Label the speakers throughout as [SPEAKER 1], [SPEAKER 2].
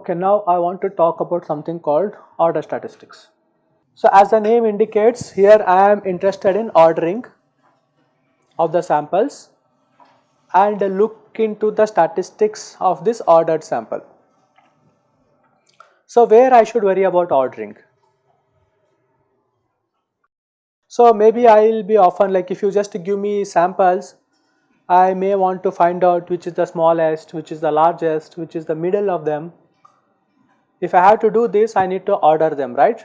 [SPEAKER 1] Okay, now I want to talk about something called order statistics. So as the name indicates here I am interested in ordering of the samples and look into the statistics of this ordered sample. So where I should worry about ordering? So maybe I will be often like if you just give me samples I may want to find out which is the smallest, which is the largest, which is the middle of them if I have to do this, I need to order them, right?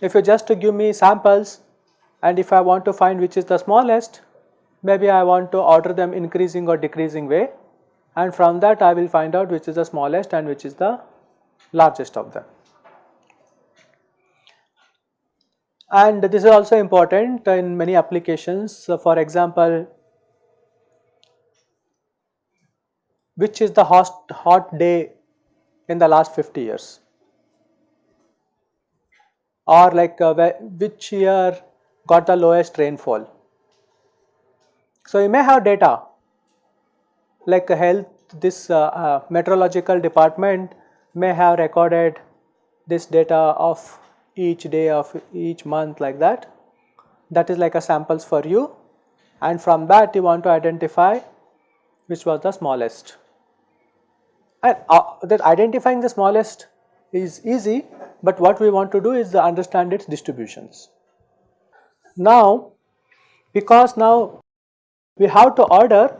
[SPEAKER 1] If you just give me samples and if I want to find which is the smallest, maybe I want to order them increasing or decreasing way and from that I will find out which is the smallest and which is the largest of them. And this is also important in many applications. So for example, which is the hot, hot day in the last 50 years or like uh, which year got the lowest rainfall. So, you may have data like health this uh, uh, meteorological department may have recorded this data of each day of each month like that that is like a samples for you and from that you want to identify which was the smallest and uh, that identifying the smallest is easy, but what we want to do is understand its distributions. Now, because now we have to order,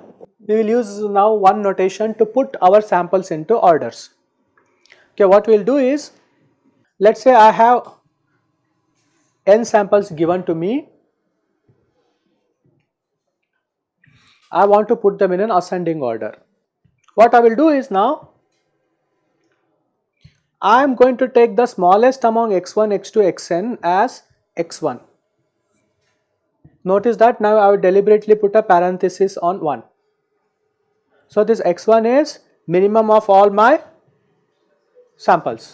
[SPEAKER 1] we will use now one notation to put our samples into orders. Okay, what we will do is, let us say I have n samples given to me, I want to put them in an ascending order. What I will do is now I am going to take the smallest among x1, x2, xn as x1. Notice that now I will deliberately put a parenthesis on 1. So this x1 is minimum of all my samples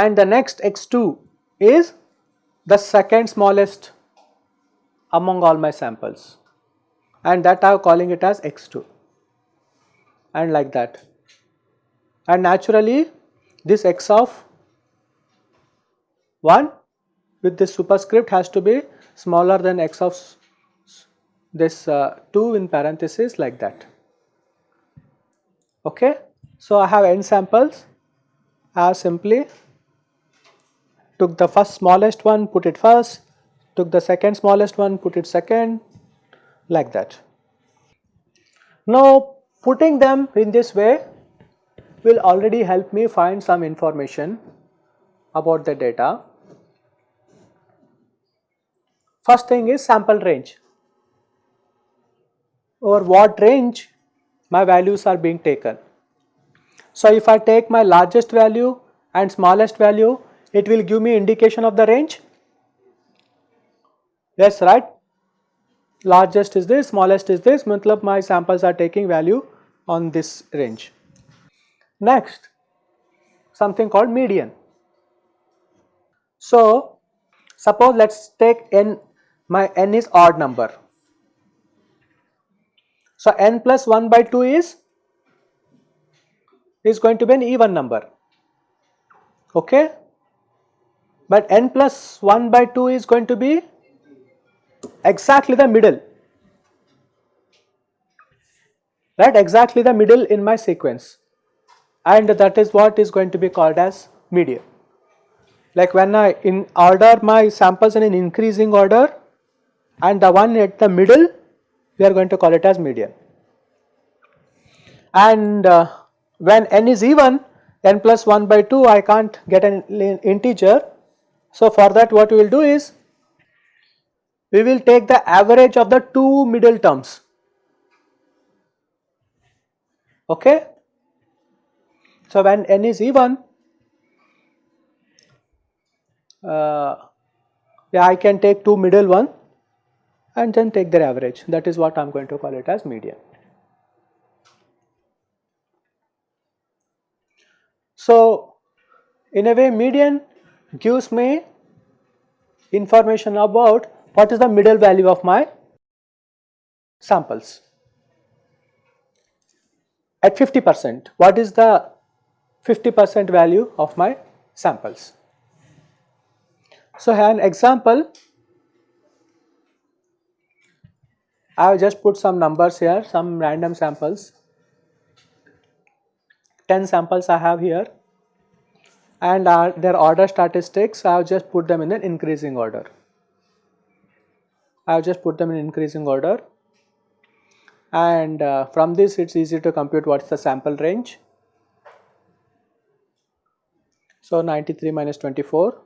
[SPEAKER 1] and the next x2 is the second smallest among all my samples and that I am calling it as x2 and like that and naturally this x of 1 with this superscript has to be smaller than x of this uh, 2 in parenthesis like that. Okay. So, I have n samples I have simply took the first smallest one put it first took the second smallest one put it second like that. Now putting them in this way will already help me find some information about the data. First thing is sample range over what range my values are being taken. So, if I take my largest value and smallest value it will give me indication of the range yes right largest is this smallest is this matlab my samples are taking value on this range Next, something called median. So, suppose let us take n, my n is odd number. So, n plus 1 by 2 is, is going to be an even number, okay. But n plus 1 by 2 is going to be exactly the middle, right, exactly the middle in my sequence and that is what is going to be called as median. Like when I in order my samples in an increasing order and the one at the middle we are going to call it as median. And uh, when n is even n plus 1 by 2 I can't get an integer. So for that what we will do is we will take the average of the two middle terms okay so, when n is even, uh, yeah, I can take two middle one and then take their average that is what I am going to call it as median. So, in a way median gives me information about what is the middle value of my samples. At 50 percent, what is the 50 percent value of my samples? So, an example, I have just put some numbers here, some random samples. 10 samples I have here and uh, their order statistics I have just put them in an increasing order. I have just put them in increasing order and uh, from this it is easy to compute what is the sample range. So 93 minus 24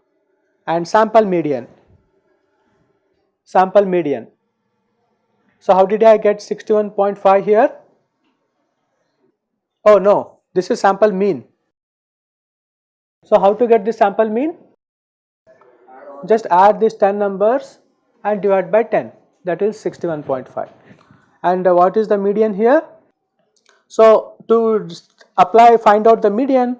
[SPEAKER 1] and sample median, sample median. So how did I get 61.5 here? Oh no, this is sample mean. So how to get this sample mean? Just add these 10 numbers and divide by 10 that is 61.5 and uh, what is the median here? So to apply find out the median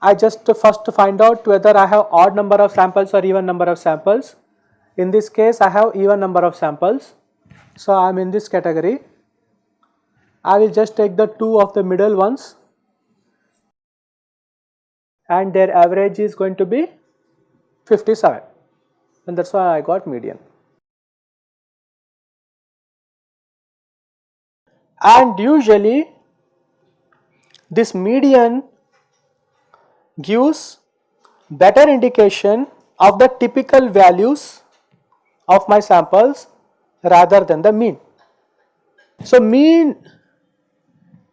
[SPEAKER 1] I just first find out whether I have odd number of samples or even number of samples. In this case I have even number of samples. So I am in this category. I will just take the two of the middle ones and their average is going to be 57 and that is why I got median. And usually this median gives better indication of the typical values of my samples rather than the mean. So mean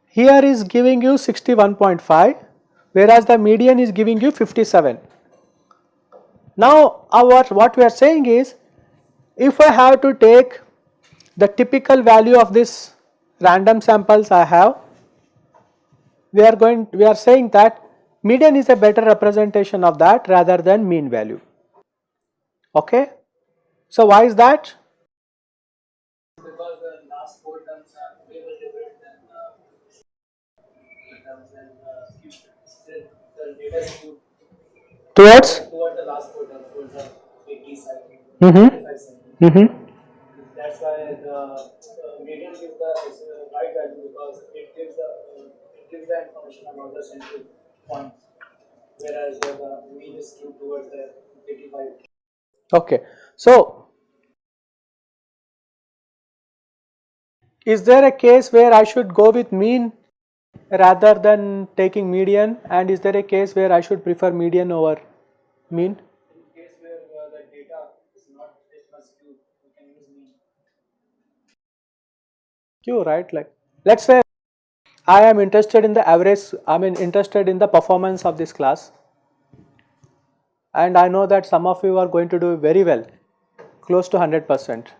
[SPEAKER 1] here is giving you 61.5 whereas the median is giving you 57. Now our what we are saying is if I have to take the typical value of this random samples I have we are going we are saying that median is a better representation of that rather than mean value okay. So why is that?
[SPEAKER 2] Because the last four terms are way more different than the terms and the, skewed
[SPEAKER 1] Towards?
[SPEAKER 2] the last terms towards the 80 side,
[SPEAKER 1] Mm-hmm. Mm-hmm.
[SPEAKER 2] That's why the median gives the right value because it gives the it gives the information about the central point, whereas the, the mean is skewed towards the 85.
[SPEAKER 1] Okay. So, is there a case where I should go with mean rather than taking median and is there a case where I should prefer median over mean?
[SPEAKER 2] In case where uh, the data is not this much skewed, we can use mean.
[SPEAKER 1] You right like let us say I am interested in the average I mean interested in the performance of this class and I know that some of you are going to do very well close to 100 percent.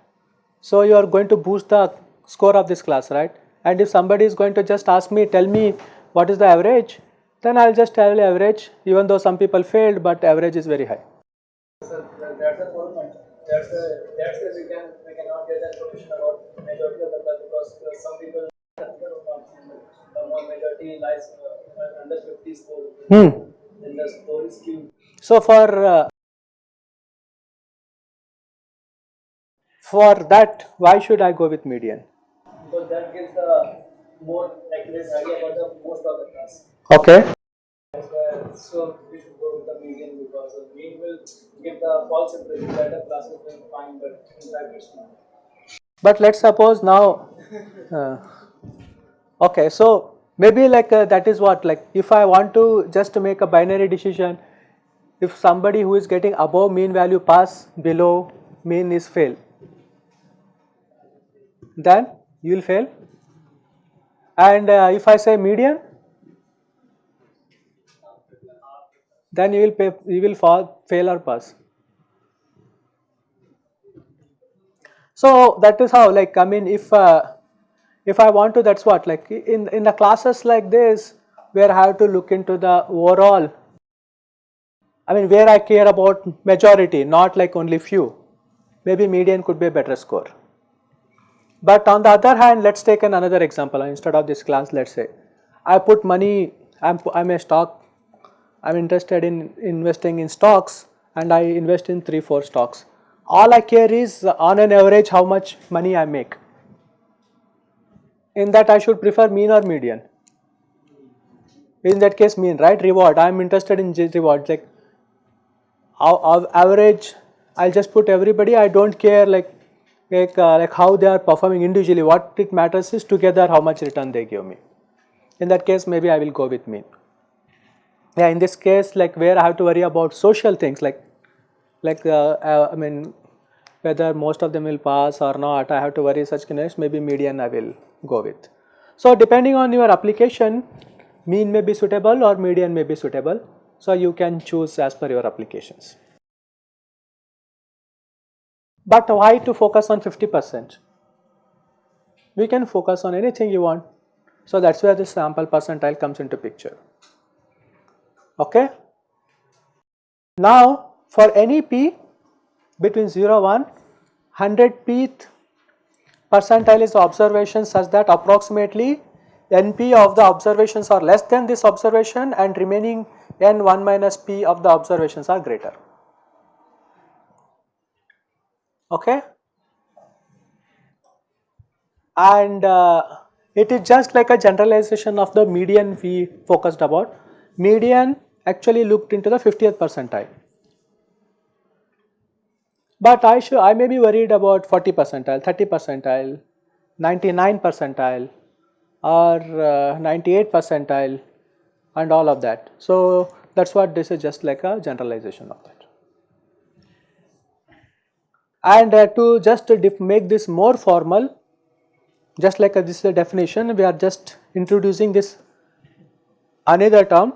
[SPEAKER 1] So you are going to boost the score of this class right and if somebody is going to just ask me tell me what is the average then I will just tell average even though some people failed but average is very high.
[SPEAKER 2] That's the whole point. That's the that's the we can we cannot get information about majority of the class because uh, some people the majority lies uh, under 50 score.
[SPEAKER 1] Hmm.
[SPEAKER 2] Then the score is skewed.
[SPEAKER 1] So for uh, for that why should I go with median?
[SPEAKER 2] Because that gives the more accurate idea about the most of the class.
[SPEAKER 1] Okay.
[SPEAKER 2] So we should go with the median because the mean will give the false impression that the class is doing fine, but in fact it's not.
[SPEAKER 1] But let's suppose now, uh, okay, so maybe like uh, that is what like if I want to just to make a binary decision, if somebody who is getting above mean value pass, below mean is fail, then you will fail. And uh, if I say median, then you will pay, you will fall, fail or pass. So that is how like I mean if uh, if I want to that's what like in in the classes like this where I have to look into the overall I mean where I care about majority not like only few maybe median could be a better score. But on the other hand let us take an another example instead of this class let us say I put money I am I am a stock I'm interested in investing in stocks and I invest in 3 4 stocks. All I care is on an average how much money I make. In that I should prefer mean or median. In that case mean right reward I am interested in reward like average I'll just put everybody I don't care like like, uh, like how they are performing individually what it matters is together how much return they give me. In that case maybe I will go with mean. Yeah in this case like where I have to worry about social things like like uh, uh, I mean whether most of them will pass or not I have to worry such case maybe median I will go with. So depending on your application mean may be suitable or median may be suitable so you can choose as per your applications. But why to focus on 50 percent? We can focus on anything you want. So that's where the sample percentile comes into picture. Okay. Now for any p between 0 1 100 pth percentile is observation such that approximately np of the observations are less than this observation and remaining n1 minus p of the observations are greater okay? And uh, it is just like a generalization of the median we focused about. Median actually looked into the 50th percentile. But I should I may be worried about 40 percentile 30 percentile 99 percentile or uh, 98 percentile and all of that. So that's what this is just like a generalization of that and uh, to just make this more formal just like uh, this is a definition we are just introducing this another term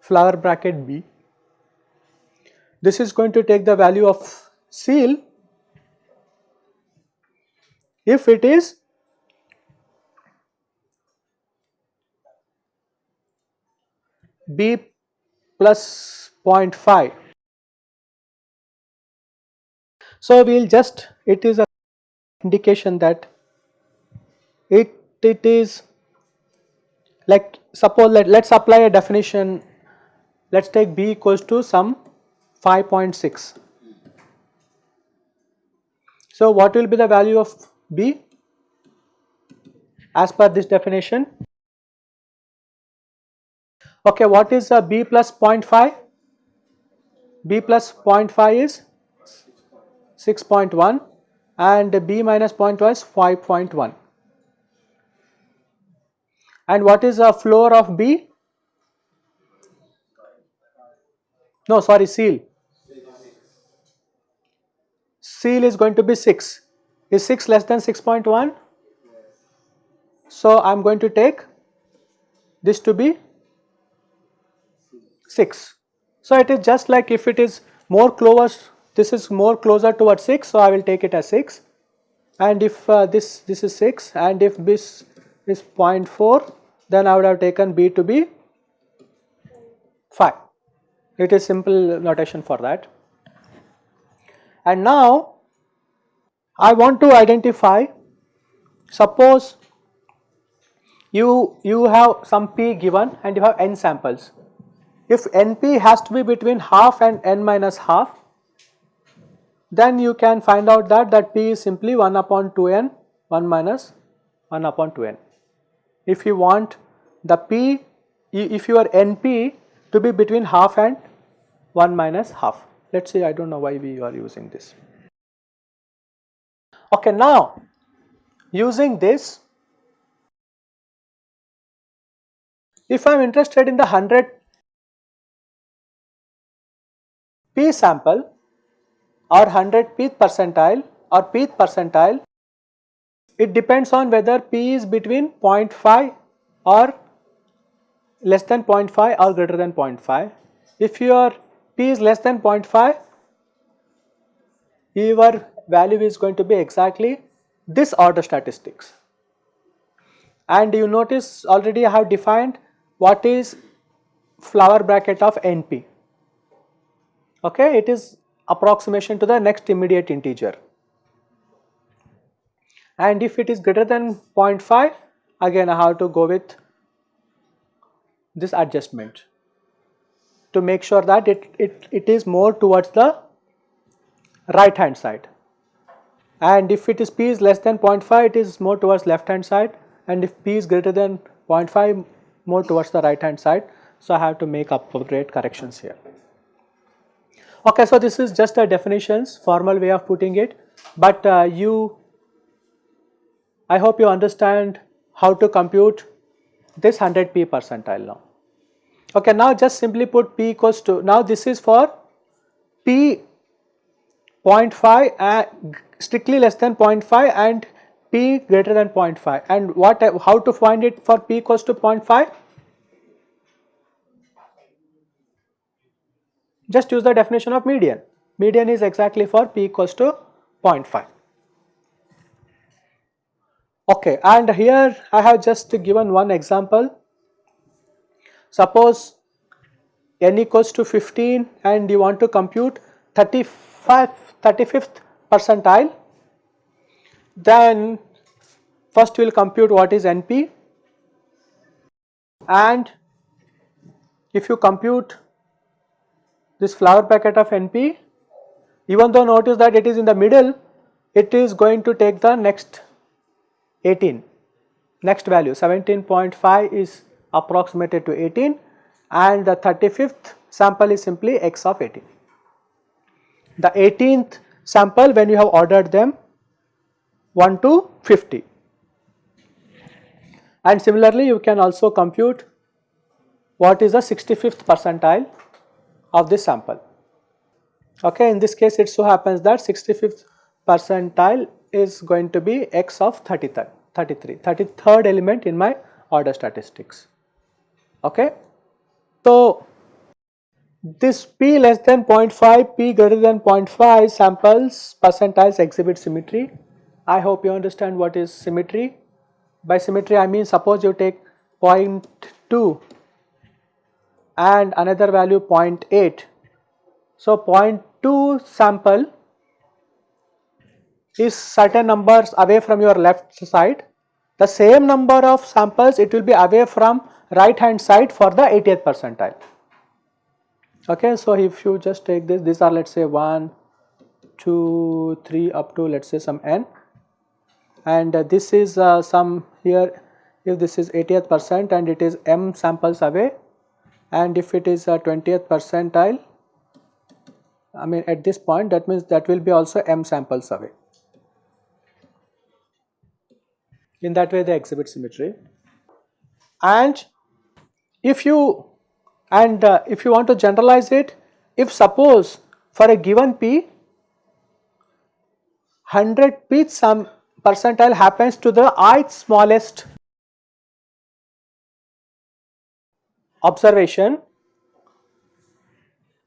[SPEAKER 1] flower bracket B. This is going to take the value of ceil if it is B plus 0.5 so, we will just it is a indication that it it is like suppose let let us apply a definition let us take b equals to some 5.6. So, what will be the value of b as per this definition? Okay, what is a b plus 0.5? b plus 0.5 is 6.1 and B minus 0.2 is 5.1. And what is the floor of B? No, sorry, ceil. Ceil is going to be 6. Is 6 less than 6.1? So, I am going to take this to be 6. So, it is just like if it is more close this is more closer towards 6 so I will take it as 6 and if uh, this this is 6 and if this is 0.4 then I would have taken B to be 5. It is simple notation for that. And now I want to identify suppose you you have some p given and you have n samples. If np has to be between half and n minus half then you can find out that that p is simply 1 upon 2n 1 minus 1 upon 2n. If you want the p if your np to be between half and 1 minus half let us say I do not know why we are using this. Okay now using this if I am interested in the 100 p sample or 100 pth percentile or pth percentile. It depends on whether p is between 0.5 or less than 0.5 or greater than 0.5. If your p is less than 0.5 your value is going to be exactly this order statistics. And you notice already I have defined what is flower bracket of NP okay it is approximation to the next immediate integer. And if it is greater than 0.5 again I have to go with this adjustment. to make sure that it, it, it is more towards the right hand side and if it is p is less than 0.5 it is more towards left hand side and if p is greater than 0.5 more towards the right hand side. So, I have to make appropriate corrections here. Okay, so this is just a definitions formal way of putting it, but uh, you I hope you understand how to compute this 100 p percentile now. Okay, now just simply put p equals to now this is for p 0.5 and strictly less than 0.5 and p greater than 0.5 and what how to find it for p equals to 0.5 just use the definition of median. Median is exactly for p equals to 0.5 okay and here i have just given one example. Suppose n equals to 15 and you want to compute 35 35th percentile. Then first we will compute what is NP and if you compute this flower bracket of NP even though notice that it is in the middle it is going to take the next 18 next value 17.5 is approximated to 18 and the 35th sample is simply x of 18. The 18th sample when you have ordered them 1 to 50 and similarly you can also compute what is the 65th percentile of this sample. Okay, in this case it so happens that 65th percentile is going to be x of 33, 33, 33rd element in my order statistics. Okay. So, this p less than 0.5, p greater than 0.5 samples percentiles exhibit symmetry I hope you understand what is symmetry. By symmetry I mean suppose you take 0.2 and another value 0.8. So 0.2 sample is certain numbers away from your left side. The same number of samples it will be away from right hand side for the 80th percentile. Okay, so if you just take this, these are let us say 1, 2, 3 up to let us say some n and uh, this is uh, some here if this is 80th percent and it is m samples away and if it is a 20th percentile I mean at this point that means that will be also m samples away. In that way they exhibit symmetry and if you and uh, if you want to generalize it if suppose for a given p 100 p some percentile happens to the ith smallest observation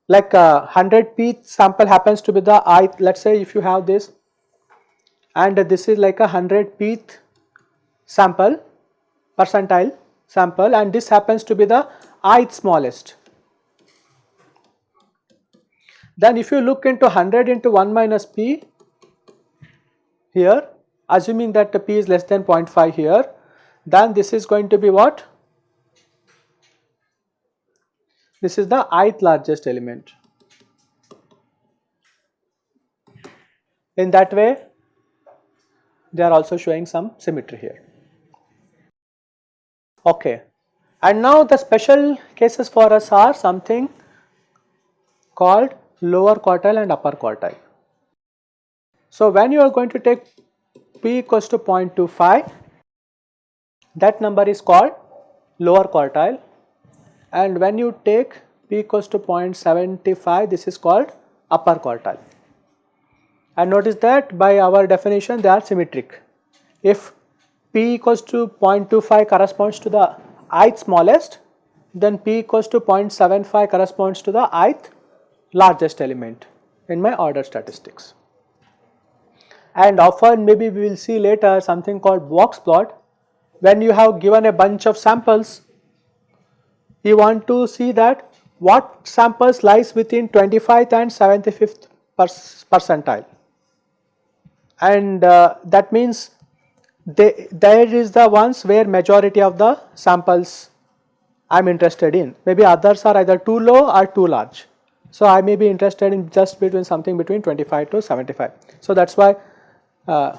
[SPEAKER 1] like uh, 100 p sample happens to be the i let us say if you have this and this is like a 100 p sample percentile sample and this happens to be the ith smallest. Then if you look into 100 into 1 minus p here assuming that the p is less than 0.5 here then this is going to be what? This is the ith largest element. In that way they are also showing some symmetry here. Okay. And now the special cases for us are something called lower quartile and upper quartile. So when you are going to take p equals to 0.25 that number is called lower quartile and when you take p equals to 0.75 this is called upper quartile. And notice that by our definition they are symmetric. If p equals to 0.25 corresponds to the ith smallest then p equals to 0.75 corresponds to the ith largest element in my order statistics. And often maybe we will see later something called box plot. When you have given a bunch of samples you want to see that what samples lies within 25th and 75th percentile and uh, that means they, there is the ones where majority of the samples I am interested in. Maybe others are either too low or too large. So I may be interested in just between something between 25 to 75. So that's why uh,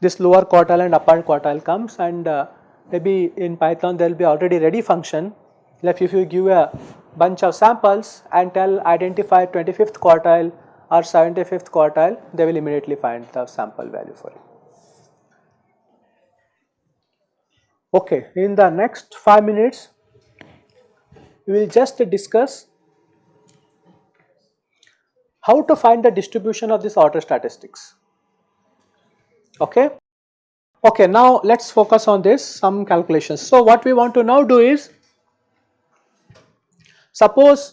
[SPEAKER 1] this lower quartile and upper quartile comes and uh, maybe in Python there will be already ready function if you give a bunch of samples and tell identify 25th quartile or 75th quartile they will immediately find the sample value for it. Okay, in the next 5 minutes we will just discuss how to find the distribution of this order statistics. Okay. Okay, now let us focus on this some calculations. So, what we want to now do is suppose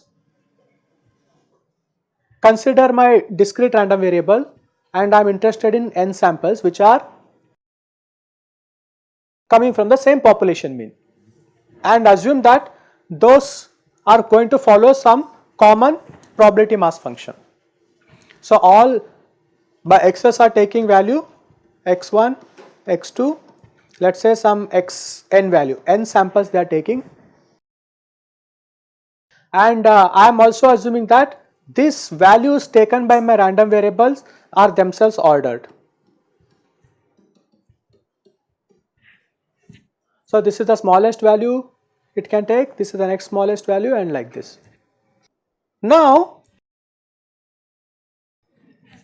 [SPEAKER 1] consider my discrete random variable and I am interested in n samples which are coming from the same population mean and assume that those are going to follow some common probability mass function. So, all by x's are taking value x1, x2, let us say some x n value, n samples they are taking and uh, I am also assuming that these values taken by my random variables are themselves ordered. So, this is the smallest value it can take, this is the next smallest value and like this. Now,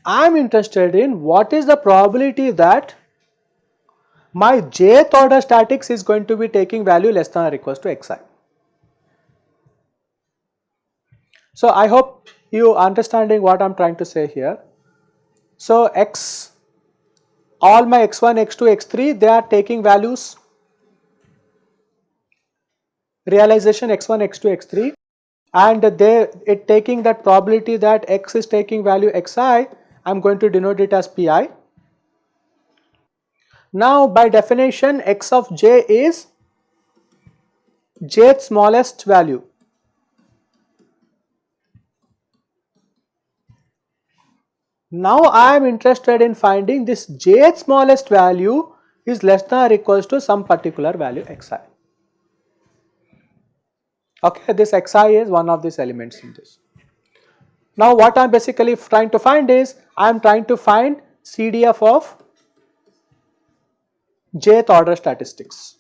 [SPEAKER 1] I am interested in what is the probability that my jth order statics is going to be taking value less than or equals to xi. So, I hope you understanding what I am trying to say here. So, x all my x1, x2, x3 they are taking values realization x1, x2, x3 and they it taking that probability that x is taking value xi I am going to denote it as pi. Now by definition x of j is jth smallest value. Now I am interested in finding this jth smallest value is less than or equals to some particular value xi. Okay, this xi is one of these elements in this. Now what I am basically trying to find is I am trying to find CDF of jth order statistics.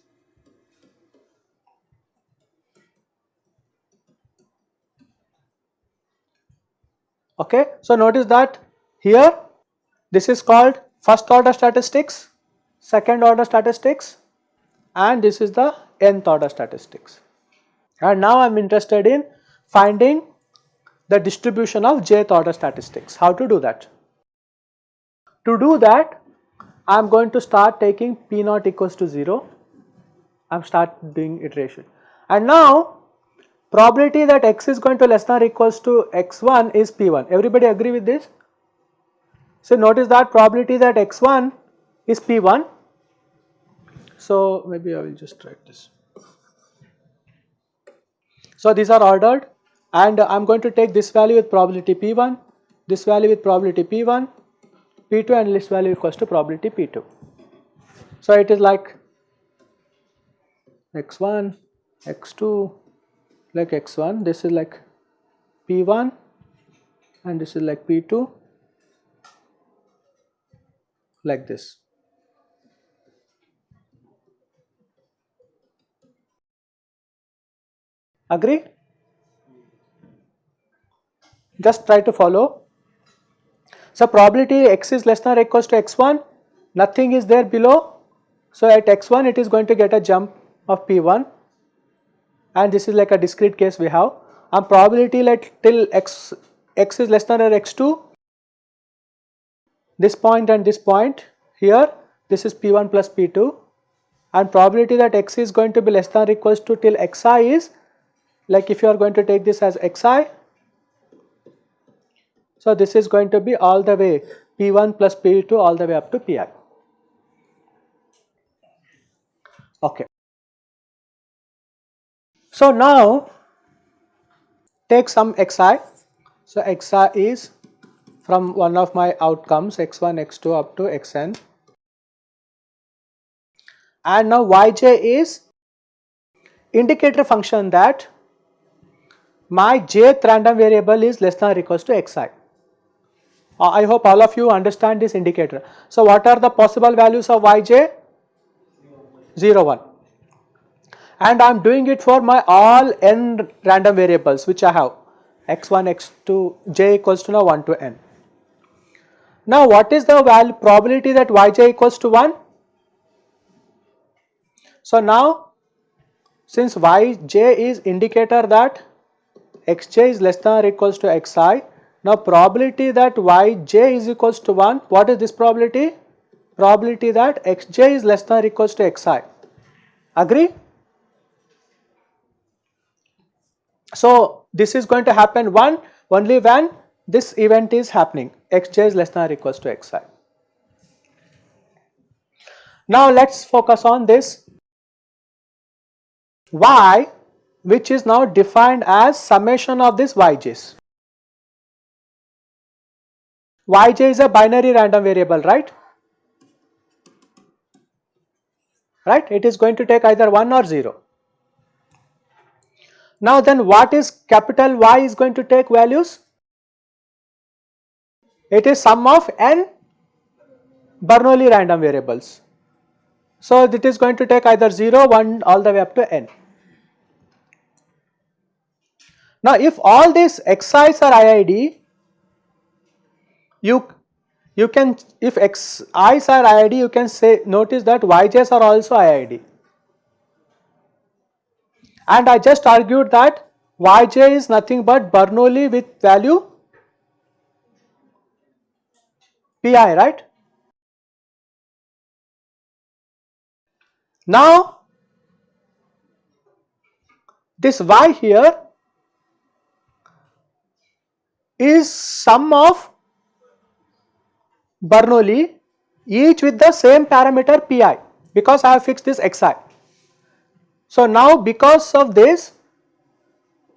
[SPEAKER 1] Okay, so notice that here this is called first order statistics, second order statistics and this is the nth order statistics and now I am interested in finding the distribution of jth order statistics. How to do that? To do that I am going to start taking p naught equals to 0, I am start doing iteration and now probability that x is going to less than or equals to x1 is p1. Everybody agree with this? So notice that probability that x1 is p1. So maybe I will just write this. So these are ordered and I am going to take this value with probability P1, this value with probability P1, P2 and this value equals to probability P2. So it is like x1, x2, like x1, this is like P1 and this is like P2 like this. Agree? Just try to follow. So probability x is less than or equals to x1, nothing is there below. So at x1 it is going to get a jump of p1 and this is like a discrete case we have and probability like till x, x is less than or x2, this point and this point here this is p1 plus p2 and probability that x is going to be less than or equals to till xi is like if you are going to take this as xi so this is going to be all the way p1 plus p2 all the way up to pi. Okay. So now take some xi. So xi is from one of my outcomes x1 x2 up to xn and now yj is indicator function that my jth random variable is less than or equals to xi. Uh, I hope all of you understand this indicator. So, what are the possible values of yj? 0, 1 and I am doing it for my all n random variables which I have x1, x2, j equals to now 1 to n. Now what is the probability that yj equals to 1? So now since yj is indicator that xj is less than or equals to xi, now probability that yj is equals to 1, what is this probability? Probability that xj is less than or equals to xi. Agree? So this is going to happen one only when this event is happening xj is less than or equals to xi. Now let us focus on this y which is now defined as summation of this yj's. yj is a binary random variable right right it is going to take either 1 or 0 now then what is capital Y is going to take values? It is sum of n Bernoulli random variables. So it is going to take either 0, 1 all the way up to n. Now if all these xi's are IID, you you can if xi's are IID you can say notice that yj's are also IID and I just argued that yj is nothing but Bernoulli with value pi right. Now this y here is sum of Bernoulli each with the same parameter pi because I have fixed this xi. So now because of this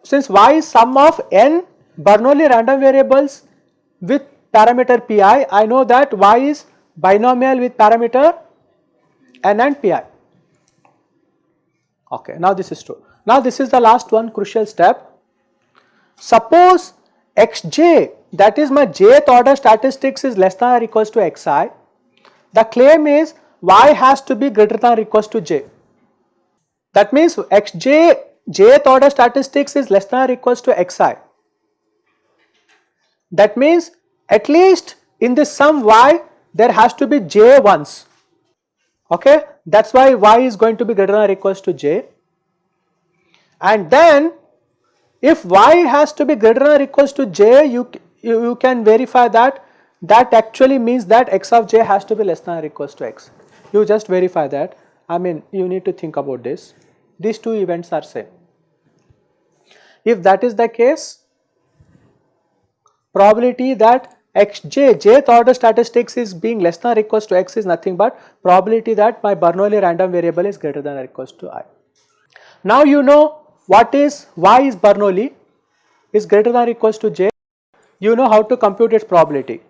[SPEAKER 1] since y is sum of n Bernoulli random variables with parameter pi I know that y is binomial with parameter n and pi. Okay, now this is true. Now this is the last one crucial step. Suppose xj that is my jth order statistics is less than or equals to xi. The claim is y has to be greater than or equals to j. That means xj jth order statistics is less than or equals to xi. That means at least in this sum y there has to be j once. Okay? That is why y is going to be greater than or equals to j. And then if y has to be greater than or equals to j you, you, you can verify that. That actually means that x of j has to be less than or equals to x. You just verify that. I mean you need to think about this. These two events are same. If that is the case, probability that xj, jth order statistics is being less than or equals to x is nothing but probability that my Bernoulli random variable is greater than or equals to i. Now you know what is, y is Bernoulli is greater than or equals to j, you know how to compute its probability.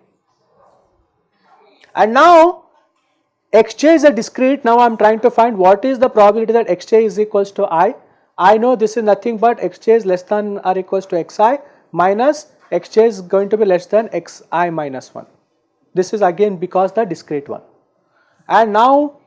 [SPEAKER 1] And now xj is a discrete now I am trying to find what is the probability that xj is equals to i. I know this is nothing but xj is less than or equals to xi minus xj is going to be less than xi minus 1. This is again because the discrete one. And now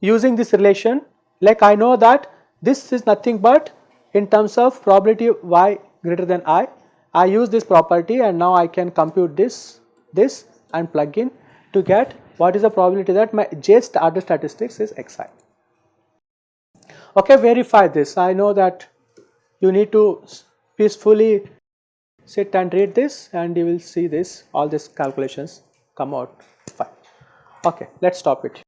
[SPEAKER 1] using this relation like I know that this is nothing but in terms of probability y greater than i, I use this property and now I can compute this, this and plug in to get what is the probability that my j order statistics is xi. Okay, verify this. I know that you need to peacefully sit and read this and you will see this all these calculations come out fine. Okay, let us stop it.